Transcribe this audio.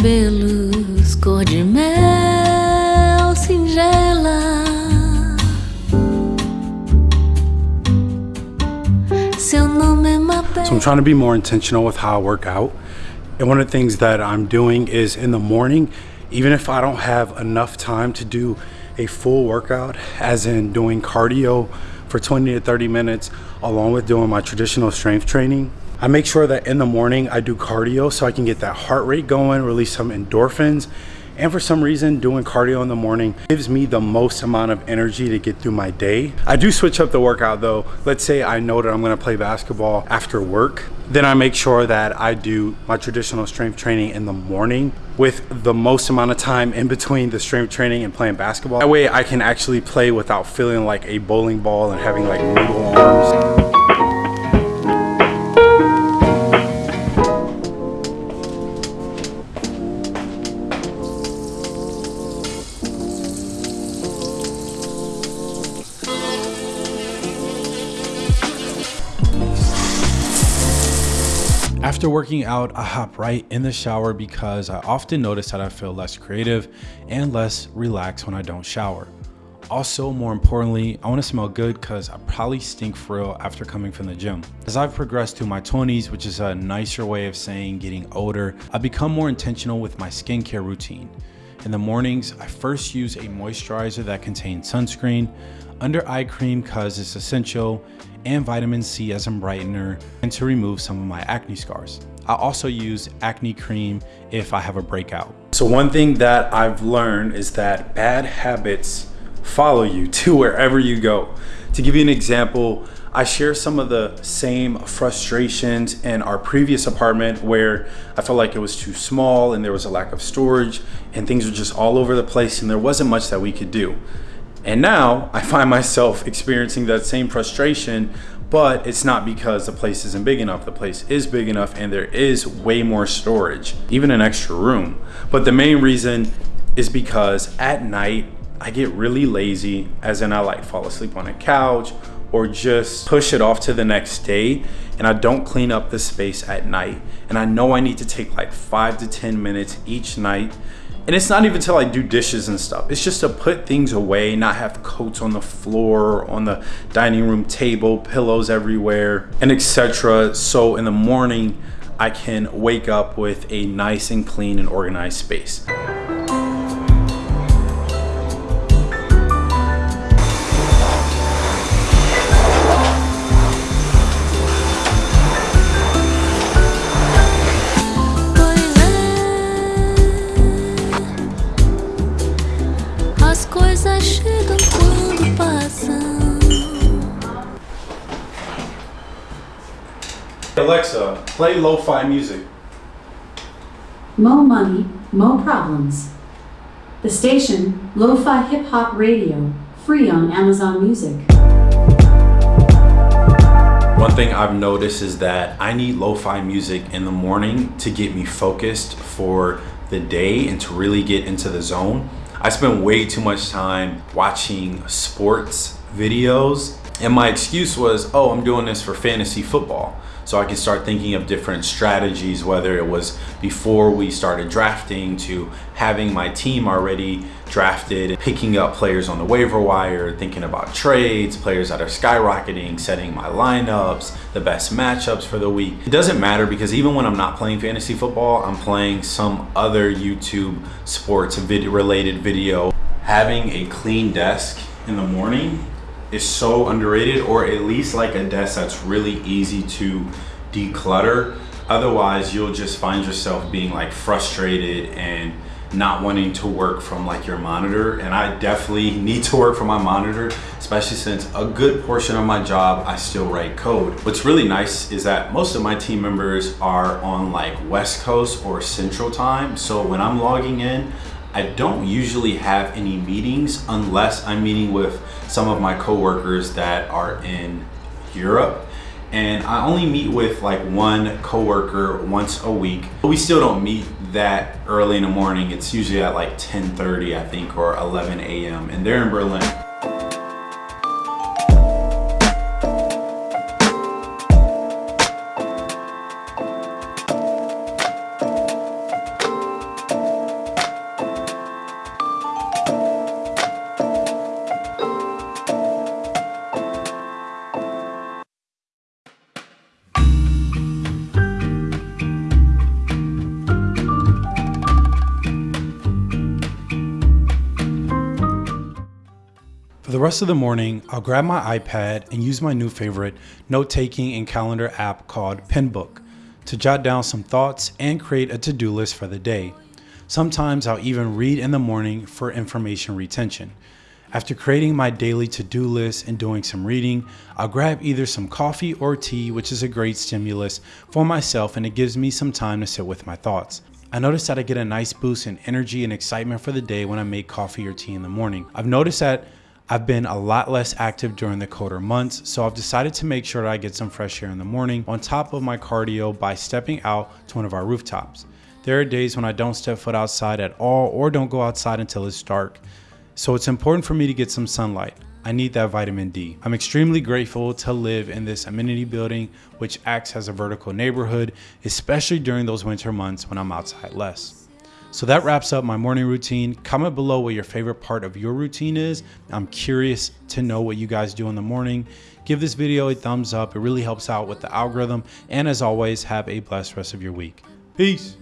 cabelos cor de mel singela. So I'm trying to be more intentional with how I work out. And one of the things that I'm doing is in the morning, even if I don't have enough time to do a full workout, as in doing cardio for 20 to 30 minutes, along with doing my traditional strength training, I make sure that in the morning I do cardio so I can get that heart rate going, release some endorphins. And for some reason, doing cardio in the morning gives me the most amount of energy to get through my day. I do switch up the workout though. Let's say I know that I'm gonna play basketball after work. Then I make sure that I do my traditional strength training in the morning with the most amount of time in between the strength training and playing basketball. That way I can actually play without feeling like a bowling ball and having like noodle arms. After working out, I hop right in the shower because I often notice that I feel less creative and less relaxed when I don't shower. Also, more importantly, I want to smell good because I probably stink for real after coming from the gym. As I've progressed through my 20s, which is a nicer way of saying getting older, I've become more intentional with my skincare routine. In the mornings, I first use a moisturizer that contains sunscreen, under eye cream cause it's essential, and vitamin C as a brightener and to remove some of my acne scars. I also use acne cream if I have a breakout. So one thing that I've learned is that bad habits follow you to wherever you go. To give you an example, I share some of the same frustrations in our previous apartment where I felt like it was too small and there was a lack of storage and things were just all over the place and there wasn't much that we could do. And now I find myself experiencing that same frustration, but it's not because the place isn't big enough. The place is big enough and there is way more storage, even an extra room. But the main reason is because at night, I get really lazy, as in I like fall asleep on a couch or just push it off to the next day and I don't clean up the space at night. And I know I need to take like five to 10 minutes each night and it's not even till I do dishes and stuff. It's just to put things away, not have coats on the floor, on the dining room table, pillows everywhere, and etc. So in the morning, I can wake up with a nice and clean and organized space. Alexa, play lo-fi music. Mo money, mo problems. The station, Lo-Fi Hip Hop Radio, free on Amazon Music. One thing I've noticed is that I need lo-fi music in the morning to get me focused for the day and to really get into the zone. I spend way too much time watching sports videos and my excuse was, oh, I'm doing this for fantasy football so I could start thinking of different strategies, whether it was before we started drafting to having my team already drafted, picking up players on the waiver wire, thinking about trades, players that are skyrocketing, setting my lineups, the best matchups for the week. It doesn't matter because even when I'm not playing fantasy football, I'm playing some other YouTube sports video related video. Having a clean desk in the morning is so underrated or at least like a desk that's really easy to declutter. Otherwise you'll just find yourself being like frustrated and not wanting to work from like your monitor. And I definitely need to work from my monitor especially since a good portion of my job I still write code. What's really nice is that most of my team members are on like West Coast or Central time. So when I'm logging in I don't usually have any meetings unless I'm meeting with some of my coworkers that are in Europe and I only meet with like one coworker once a week. But We still don't meet that early in the morning. It's usually at like 10:30 I think or 11 a.m. and they're in Berlin. For the rest of the morning, I'll grab my iPad and use my new favorite note-taking and calendar app called Penbook to jot down some thoughts and create a to-do list for the day. Sometimes I'll even read in the morning for information retention. After creating my daily to-do list and doing some reading, I'll grab either some coffee or tea, which is a great stimulus for myself and it gives me some time to sit with my thoughts. I notice that I get a nice boost in energy and excitement for the day when I make coffee or tea in the morning. I've noticed that I've been a lot less active during the colder months, so I've decided to make sure that I get some fresh air in the morning on top of my cardio by stepping out to one of our rooftops. There are days when I don't step foot outside at all or don't go outside until it's dark, so it's important for me to get some sunlight. I need that vitamin D. I'm extremely grateful to live in this amenity building, which acts as a vertical neighborhood, especially during those winter months when I'm outside less. So that wraps up my morning routine. Comment below what your favorite part of your routine is. I'm curious to know what you guys do in the morning. Give this video a thumbs up. It really helps out with the algorithm. And as always, have a blessed rest of your week. Peace.